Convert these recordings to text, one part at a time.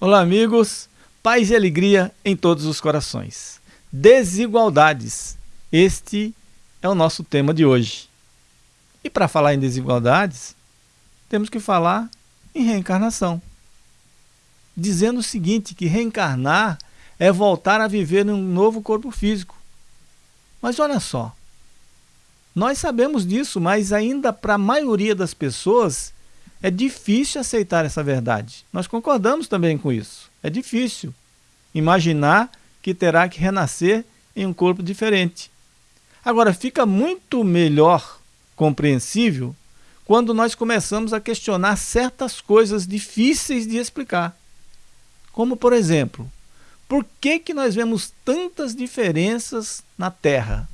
Olá, amigos. Paz e alegria em todos os corações. Desigualdades. Este é o nosso tema de hoje. E para falar em desigualdades, temos que falar em reencarnação. Dizendo o seguinte, que reencarnar é voltar a viver num novo corpo físico. Mas olha só, nós sabemos disso, mas ainda para a maioria das pessoas é difícil aceitar essa verdade. Nós concordamos também com isso. É difícil imaginar que terá que renascer em um corpo diferente. Agora, fica muito melhor compreensível quando nós começamos a questionar certas coisas difíceis de explicar. Como, por exemplo, por que, que nós vemos tantas diferenças na Terra?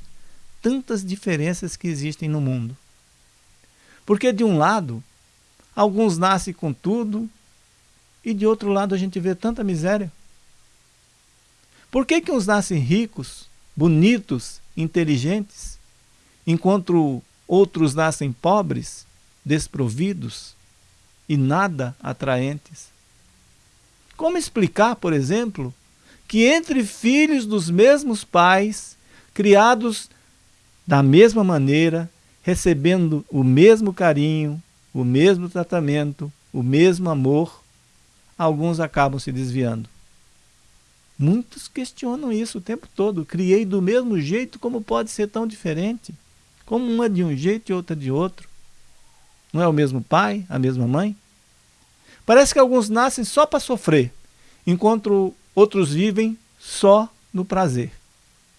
Tantas diferenças que existem no mundo. Porque, de um lado, Alguns nascem com tudo e de outro lado a gente vê tanta miséria. Por que, que uns nascem ricos, bonitos, inteligentes, enquanto outros nascem pobres, desprovidos e nada atraentes? Como explicar, por exemplo, que entre filhos dos mesmos pais, criados da mesma maneira, recebendo o mesmo carinho, o mesmo tratamento, o mesmo amor, alguns acabam se desviando. Muitos questionam isso o tempo todo. Criei do mesmo jeito, como pode ser tão diferente? Como uma de um jeito e outra de outro? Não é o mesmo pai, a mesma mãe? Parece que alguns nascem só para sofrer, enquanto outros vivem só no prazer.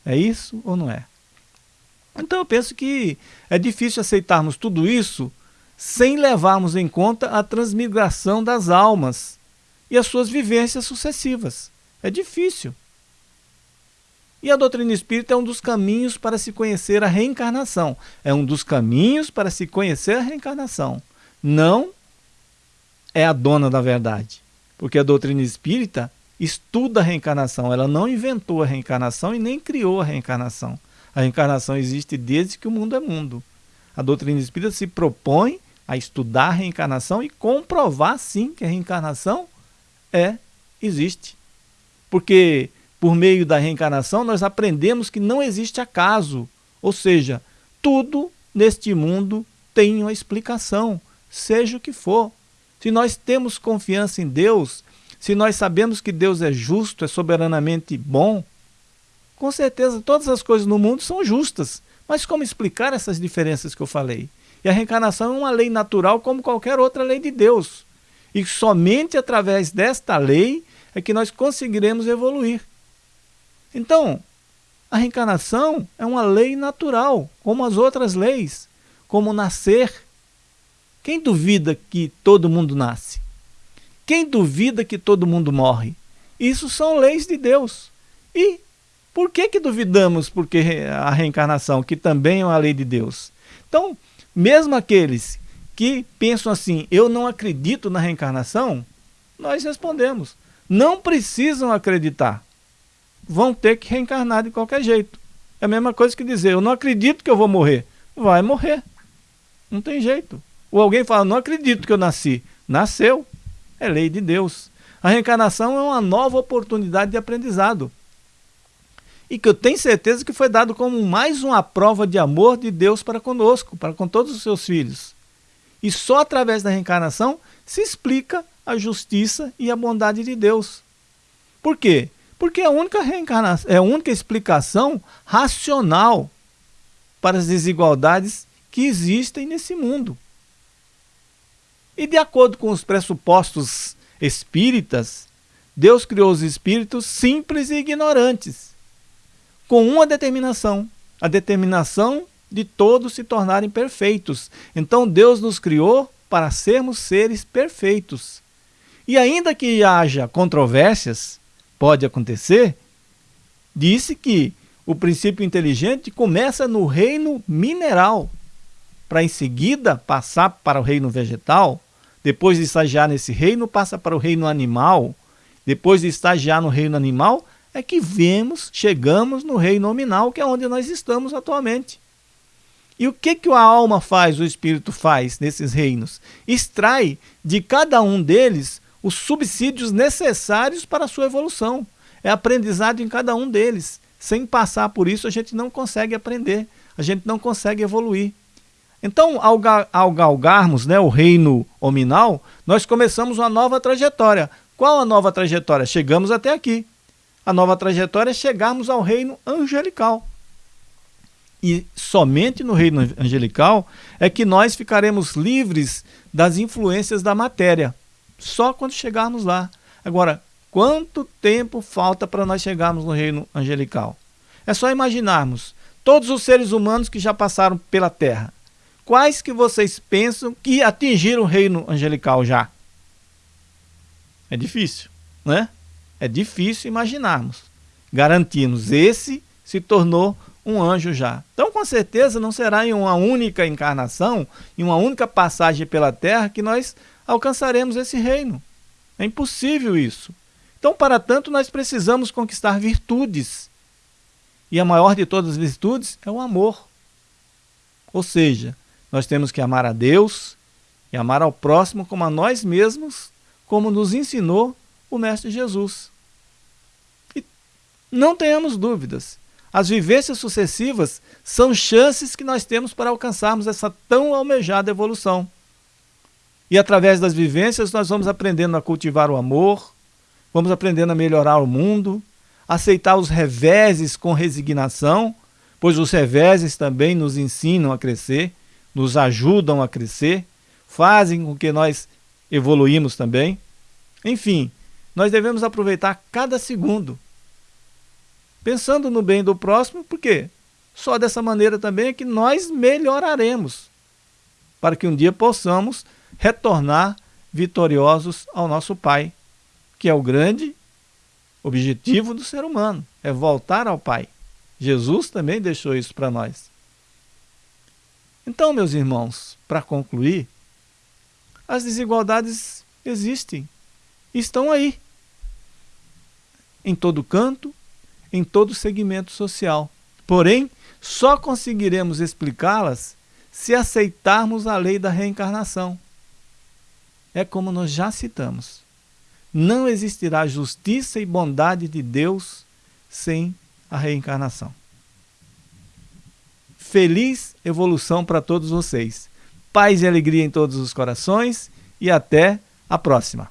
É isso ou não é? Então eu penso que é difícil aceitarmos tudo isso sem levarmos em conta a transmigração das almas e as suas vivências sucessivas. É difícil. E a doutrina espírita é um dos caminhos para se conhecer a reencarnação. É um dos caminhos para se conhecer a reencarnação. Não é a dona da verdade. Porque a doutrina espírita estuda a reencarnação. Ela não inventou a reencarnação e nem criou a reencarnação. A reencarnação existe desde que o mundo é mundo. A doutrina espírita se propõe a estudar a reencarnação e comprovar sim que a reencarnação é existe. Porque por meio da reencarnação nós aprendemos que não existe acaso, ou seja, tudo neste mundo tem uma explicação, seja o que for. Se nós temos confiança em Deus, se nós sabemos que Deus é justo, é soberanamente bom, com certeza todas as coisas no mundo são justas. Mas como explicar essas diferenças que eu falei? E a reencarnação é uma lei natural como qualquer outra lei de Deus. E somente através desta lei é que nós conseguiremos evoluir. Então, a reencarnação é uma lei natural, como as outras leis, como nascer. Quem duvida que todo mundo nasce? Quem duvida que todo mundo morre? Isso são leis de Deus. E por que, que duvidamos porque a reencarnação, que também é uma lei de Deus? Então, mesmo aqueles que pensam assim, eu não acredito na reencarnação, nós respondemos, não precisam acreditar. Vão ter que reencarnar de qualquer jeito. É a mesma coisa que dizer, eu não acredito que eu vou morrer. Vai morrer. Não tem jeito. Ou alguém fala, não acredito que eu nasci. Nasceu. É lei de Deus. A reencarnação é uma nova oportunidade de aprendizado e que eu tenho certeza que foi dado como mais uma prova de amor de Deus para conosco, para com todos os seus filhos. E só através da reencarnação se explica a justiça e a bondade de Deus. Por quê? Porque é a única reencarnação, é a única explicação racional para as desigualdades que existem nesse mundo. E de acordo com os pressupostos espíritas, Deus criou os espíritos simples e ignorantes com uma determinação, a determinação de todos se tornarem perfeitos. Então Deus nos criou para sermos seres perfeitos. E ainda que haja controvérsias, pode acontecer, disse que o princípio inteligente começa no reino mineral, para em seguida passar para o reino vegetal, depois de estagiar nesse reino, passa para o reino animal, depois de estagiar no reino animal, é que vemos, chegamos no reino nominal, que é onde nós estamos atualmente. E o que, que a alma faz, o espírito faz nesses reinos? Extrai de cada um deles os subsídios necessários para a sua evolução. É aprendizado em cada um deles. Sem passar por isso, a gente não consegue aprender, a gente não consegue evoluir. Então, ao, ao galgarmos né, o reino hominal, nós começamos uma nova trajetória. Qual a nova trajetória? Chegamos até aqui. A nova trajetória é chegarmos ao reino angelical. E somente no reino angelical é que nós ficaremos livres das influências da matéria. Só quando chegarmos lá. Agora, quanto tempo falta para nós chegarmos no reino angelical? É só imaginarmos todos os seres humanos que já passaram pela Terra. Quais que vocês pensam que atingiram o reino angelical já? É difícil, né? É difícil imaginarmos. Garantimos, esse se tornou um anjo já. Então, com certeza, não será em uma única encarnação, em uma única passagem pela Terra, que nós alcançaremos esse reino. É impossível isso. Então, para tanto, nós precisamos conquistar virtudes. E a maior de todas as virtudes é o amor. Ou seja, nós temos que amar a Deus e amar ao próximo como a nós mesmos, como nos ensinou o Mestre Jesus. E não tenhamos dúvidas, as vivências sucessivas são chances que nós temos para alcançarmos essa tão almejada evolução. E através das vivências nós vamos aprendendo a cultivar o amor, vamos aprendendo a melhorar o mundo, aceitar os reveses com resignação, pois os reveses também nos ensinam a crescer, nos ajudam a crescer, fazem com que nós evoluímos também. Enfim, nós devemos aproveitar cada segundo, pensando no bem do próximo, porque só dessa maneira também é que nós melhoraremos, para que um dia possamos retornar vitoriosos ao nosso Pai, que é o grande objetivo do ser humano, é voltar ao Pai. Jesus também deixou isso para nós. Então, meus irmãos, para concluir, as desigualdades existem, estão aí, em todo canto, em todo segmento social. Porém, só conseguiremos explicá-las se aceitarmos a lei da reencarnação é como nós já citamos. Não existirá justiça e bondade de Deus sem a reencarnação. Feliz evolução para todos vocês. Paz e alegria em todos os corações e até a próxima.